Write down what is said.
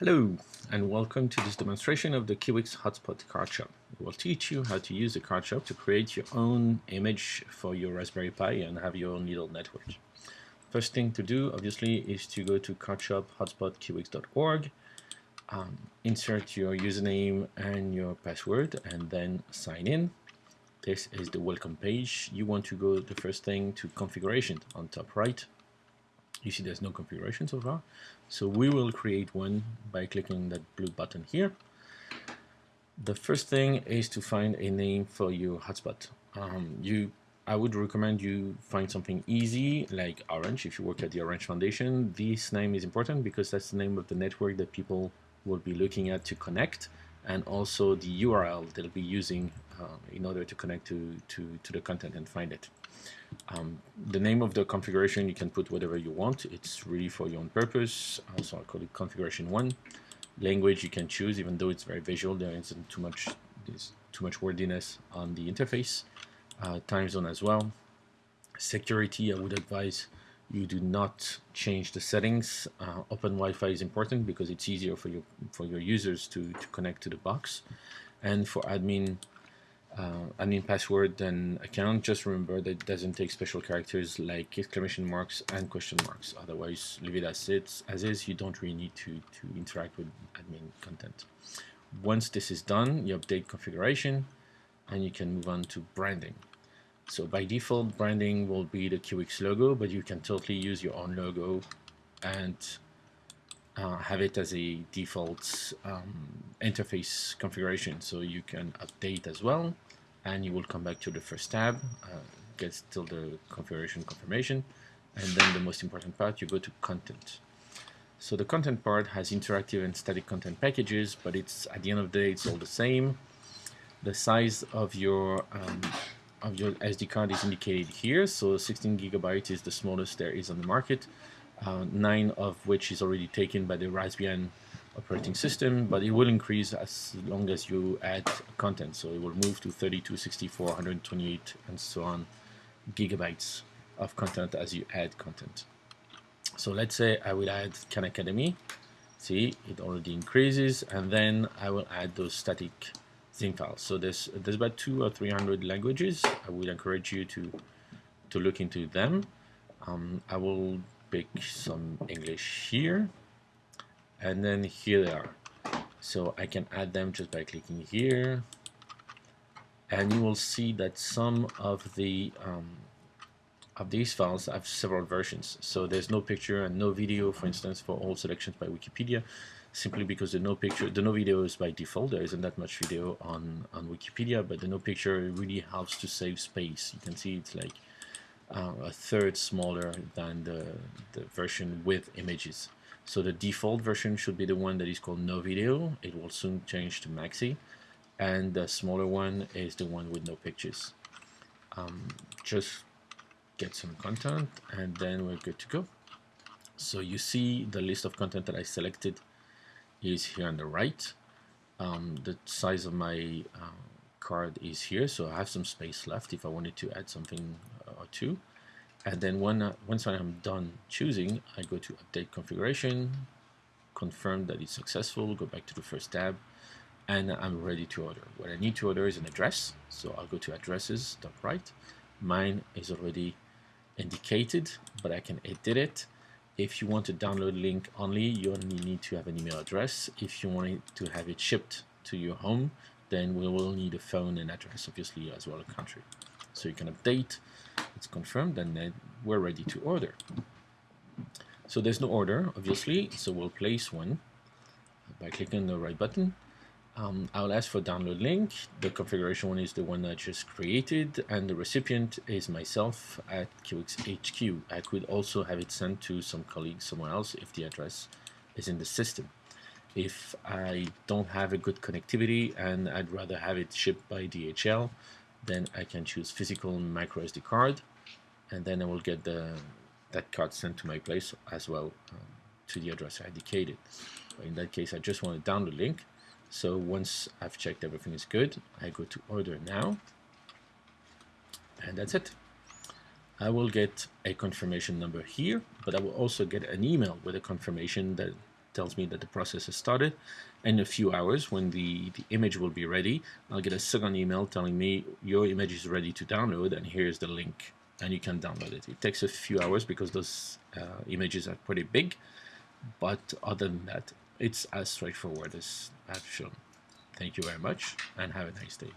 Hello and welcome to this demonstration of the Kiwix Hotspot card shop. We will teach you how to use the card shop to create your own image for your Raspberry Pi and have your own little network. First thing to do obviously is to go to cardshop.hotspotkiwix.org, um, insert your username and your password and then sign in. This is the welcome page. You want to go the first thing to configuration on top right you see there's no configuration so far. So we will create one by clicking that blue button here. The first thing is to find a name for your hotspot. Um, you, I would recommend you find something easy like Orange if you work at the Orange Foundation. This name is important because that's the name of the network that people will be looking at to connect and also the URL they'll be using uh, in order to connect to, to, to the content and find it. Um, the name of the configuration, you can put whatever you want. It's really for your own purpose. So I'll call it configuration one. Language you can choose, even though it's very visual. There isn't too much, there's too much wordiness on the interface. Uh, time zone as well. Security, I would advise you do not change the settings. Uh, open Wi-Fi is important because it's easier for your for your users to, to connect to the box. And for admin, uh, admin password and account, just remember that it doesn't take special characters like exclamation marks and question marks. Otherwise, leave it as it's as is. You don't really need to, to interact with admin content. Once this is done, you update configuration and you can move on to branding. So by default, branding will be the Kiwix logo, but you can totally use your own logo and uh, have it as a default um, interface configuration. So you can update as well and you will come back to the first tab uh, get still the configuration confirmation and then the most important part you go to content. So the content part has interactive and static content packages but it's at the end of the day it's all the same. The size of your um, of your SD card is indicated here so 16 gigabytes is the smallest there is on the market uh, nine of which is already taken by the Raspbian operating system, but it will increase as long as you add content. So it will move to 32, 64, 128, and so on gigabytes of content as you add content. So let's say I will add Khan Academy. See, it already increases, and then I will add those static files. So there's there's about two or three hundred languages. I would encourage you to to look into them. Um, I will pick some English here and then here they are so I can add them just by clicking here and you will see that some of the um, of these files have several versions so there's no picture and no video for instance for all selections by Wikipedia simply because the no picture the no video is by default there isn't that much video on on Wikipedia but the no picture really helps to save space you can see it's like uh, a third smaller than the, the version with images. So the default version should be the one that is called no video. It will soon change to maxi. And the smaller one is the one with no pictures. Um, just get some content and then we're good to go. So you see the list of content that I selected is here on the right. Um, the size of my uh, card is here, so I have some space left if I wanted to add something or two. And then when, uh, once I'm done choosing, I go to update configuration, confirm that it's successful, go back to the first tab, and I'm ready to order. What I need to order is an address, so I'll go to addresses, top right. Mine is already indicated, but I can edit it. If you want to download link only, you only need to have an email address. If you want to have it shipped to your home, then we will need a phone and address, obviously, as well as a country. So you can update, it's confirmed, and then we're ready to order. So there's no order, obviously, so we'll place one by clicking the right button. Um, I'll ask for download link. The configuration one is the one I just created, and the recipient is myself at Kiwix HQ. I could also have it sent to some colleague somewhere else if the address is in the system. If I don't have a good connectivity and I'd rather have it shipped by DHL, then I can choose physical micro SD card and then I will get the that card sent to my place as well um, to the address I indicated. In that case I just want to download link so once I've checked everything is good I go to order now and that's it. I will get a confirmation number here but I will also get an email with a confirmation that tells me that the process has started. In a few hours, when the, the image will be ready, I'll get a second email telling me your image is ready to download and here's the link and you can download it. It takes a few hours because those uh, images are pretty big, but other than that, it's as straightforward as I've shown. Thank you very much and have a nice day.